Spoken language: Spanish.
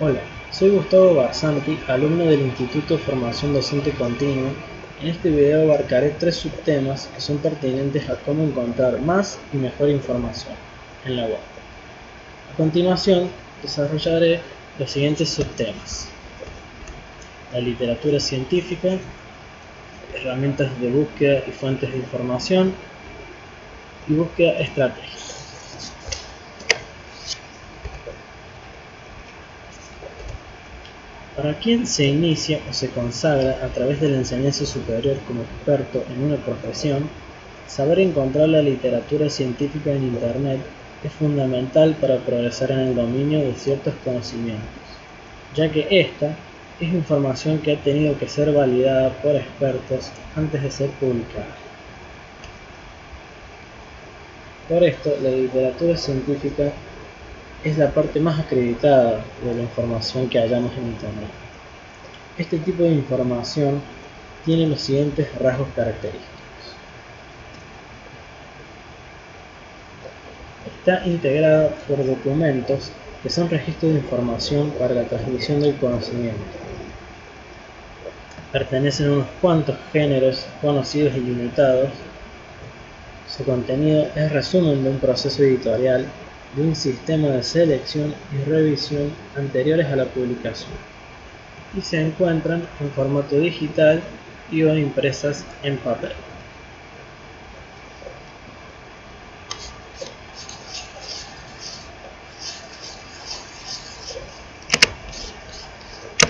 Hola, soy Gustavo Barzanti, alumno del Instituto de Formación Docente Continua. En este video abarcaré tres subtemas que son pertinentes a cómo encontrar más y mejor información en la web. A continuación, desarrollaré los siguientes subtemas. La literatura científica, herramientas de búsqueda y fuentes de información y búsqueda estratégica. Para quien se inicia o se consagra a través de la enseñanza superior como experto en una profesión, saber encontrar la literatura científica en Internet es fundamental para progresar en el dominio de ciertos conocimientos, ya que esta es información que ha tenido que ser validada por expertos antes de ser publicada. Por esto, la literatura científica es la parte más acreditada de la información que hallamos en Internet. Este tipo de información tiene los siguientes rasgos característicos. Está integrada por documentos que son registros de información para la transmisión del conocimiento. Pertenecen a unos cuantos géneros conocidos y limitados. Su contenido es resumen de un proceso editorial de un sistema de selección y revisión anteriores a la publicación y se encuentran en formato digital y o impresas en papel.